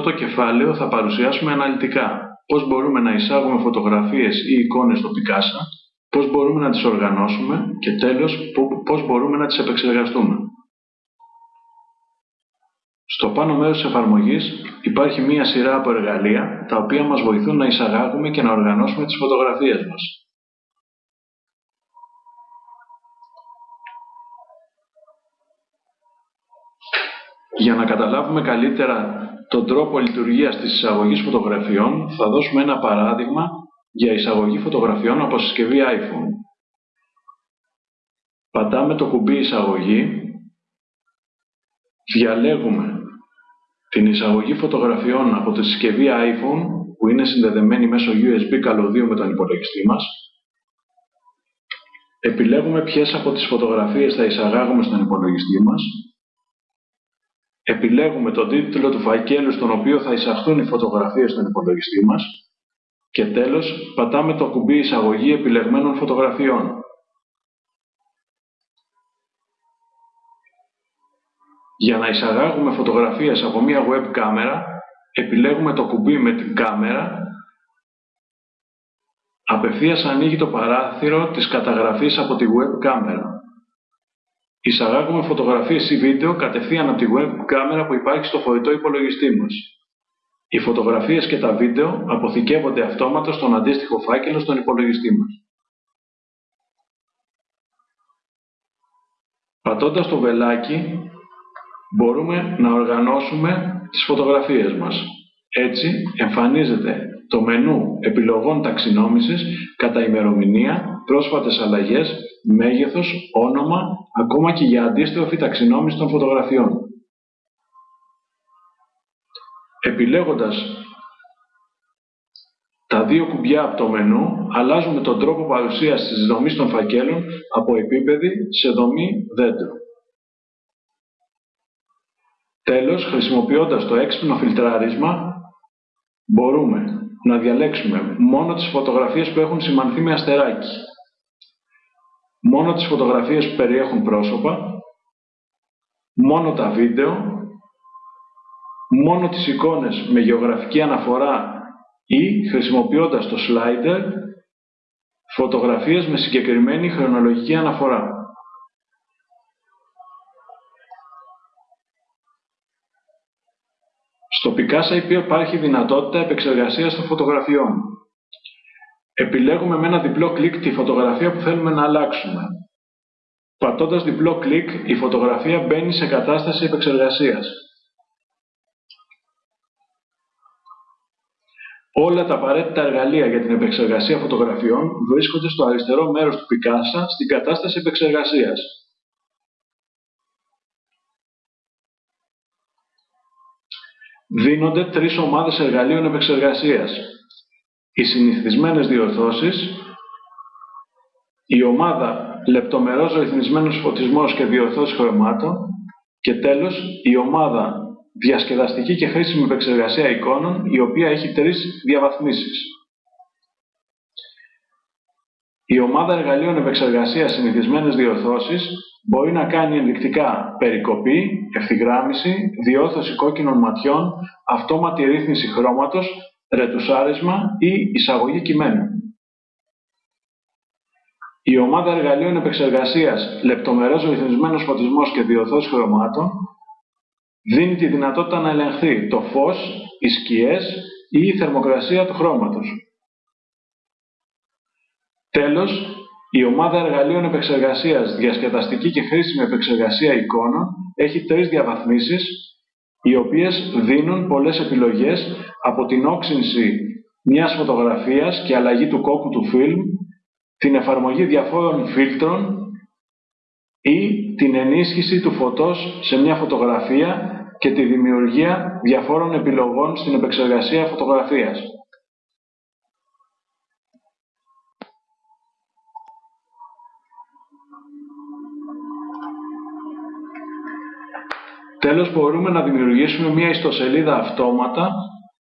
αυτό το κεφάλαιο θα παρουσιάσουμε αναλυτικά πώς μπορούμε να εισάγουμε φωτογραφίες ή εικόνες στο Picasa, πώς μπορούμε να τις οργανώσουμε και τέλος πώς μπορούμε να τις επεξεργαστούμε. Στο πάνω μέρος της εφαρμογής υπάρχει μία σειρά από εργαλεία τα οποία μας βοηθούν να εισαγάγουμε και να οργανώσουμε τις φωτογραφίες μας. Για να καταλάβουμε καλύτερα τον τρόπο λειτουργίας της εισαγωγής φωτογραφιών, θα δώσουμε ένα παράδειγμα για εισαγωγή φωτογραφιών από συσκευή iPhone. Πατάμε το κουμπί εισαγωγή, διαλέγουμε την εισαγωγή φωτογραφιών από τη συσκευή iPhone που είναι συνδεδεμένη μέσω USB καλωδίου με τον υπολογιστή μας. Επιλέγουμε ποιες από τις φωτογραφίες θα εισαγάγουμε στον υπολογιστή μας επιλέγουμε τον τίτλο του φακέλου στον οποίο θα εισαχθούν οι φωτογραφίες στον υπολογιστή μας και τέλος πατάμε το κουμπί εισαγωγή επιλεγμένων φωτογραφιών. Για να εισαγάγουμε φωτογραφίες από μία web κάμερα, επιλέγουμε το κουμπί με την κάμερα, απευθείας ανοίγει το παράθυρο της καταγραφής από τη web κάμερα. Εισαγάγουμε φωτογραφίες ή βίντεο κατευθείαν από τη web κάμερα που υπάρχει στο φορητό υπολογιστή μας. Οι φωτογραφίες και τα βίντεο αποθηκεύονται αυτόματα στον αντίστοιχο φάκελο στον υπολογιστή μας. Πατώντας το βελάκι, μπορούμε να οργανώσουμε τις φωτογραφίες μας. Έτσι, εμφανίζεται το μενού επιλογών ταξινόμησης κατά ημερομηνία, πρόσφατες αλλαγές, μέγεθος, όνομα, ακόμα και για αντίστοιχη ταξινόμηση των φωτογραφιών. Επιλέγοντας τα δύο κουμπιά από το μενού, αλλάζουμε τον τρόπο παρουσίασης της δομής των φακέλων από επίπεδη σε δομή δέντρο. Τέλος, χρησιμοποιώντας το έξυπνο φιλτράρισμα, μπορούμε να διαλέξουμε μόνο τις φωτογραφίες που έχουν σημανθεί με αστεράκι, μόνο τις φωτογραφίες που περιέχουν πρόσωπα, μόνο τα βίντεο, μόνο τις εικόνες με γεωγραφική αναφορά ή, χρησιμοποιώντας το slider, φωτογραφίες με συγκεκριμένη χρονολογική αναφορά. Στο Picasa υπάρχει δυνατότητα επεξεργασίας των φωτογραφιών. Επιλέγουμε με ένα διπλό κλικ τη φωτογραφία που θέλουμε να αλλάξουμε. Πατώντας διπλό κλικ, η φωτογραφία μπαίνει σε κατάσταση επεξεργασίας. Όλα τα απαραίτητα εργαλεία για την επεξεργασία φωτογραφιών βρίσκονται στο αριστερό μέρος του Picasa στην κατάσταση επεξεργασίας. Δίνονται τρεις ομάδες εργαλείων επεξεργασίας. Οι συνηθισμένες διορθώσεις, η ομάδα λεπτομερός ρυθμισμένος φωτισμός και διορθώσεις χρωμάτων και τέλος η ομάδα διασκεδαστική και χρήσιμη επεξεργασία εικόνων, η οποία έχει τρεις διαβαθμίσεις. Η ομάδα εργαλείων επεξεργασίας συνηθισμένες διορθώσεις μπορεί να κάνει ενδεικτικά περικοπή, ευθυγράμμιση, διόρθωση κόκκινων ματιών, αυτόματη ρύθμιση χρώματος, ρετουσάρισμα ή εισαγωγή κειμένου. Η ομάδα εργαλείων επεξεργασίας λεπτομερός ρυθμισμένος φωτισμός και διορθώσεις χρωμάτων δίνει τη δυνατότητα να ελεγχθεί το φως, οι σκιές ή η θερμοκρασία του χρώματος. Τέλος, η ομάδα εργαλείων επεξεργασίας διασκεδαστική και χρήσιμη επεξεργασία εικόνων έχει τρεις διαβαθμίσεις, οι οποίες δίνουν πολλές επιλογές από την όξυνση μιας φωτογραφίας και αλλαγή του κόκκου του φιλμ, την εφαρμογή διαφόρων φίλτρων ή την ενίσχυση του φωτός σε μια φωτογραφία και τη δημιουργία διαφόρων επιλογών στην επεξεργασία φωτογραφίας. Τέλος, μπορούμε να δημιουργήσουμε μια ιστοσελίδα αυτόματα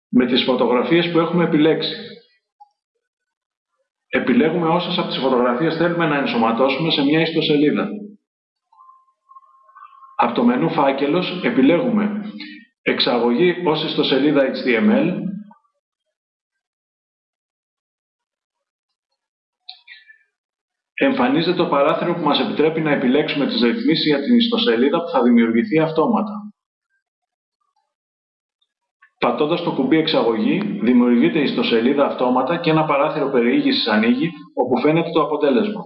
με τις φωτογραφίες που έχουμε επιλέξει. Επιλέγουμε όσες από τις φωτογραφίες θέλουμε να ενσωματώσουμε σε μια ιστοσελίδα. Από το μενού φάκελος επιλέγουμε Εξαγωγή ως ιστοσελίδα HTML. Εμφανίζεται το παράθυρο που μας επιτρέπει να επιλέξουμε τις ρυθμίσεις για την ιστοσελίδα που θα δημιουργηθεί αυτόματα. Πατώντας το κουμπί εξαγωγή, δημιουργείται η ιστοσελίδα αυτόματα και ένα παράθυρο περιήγησης ανοίγει, όπου φαίνεται το αποτέλεσμα.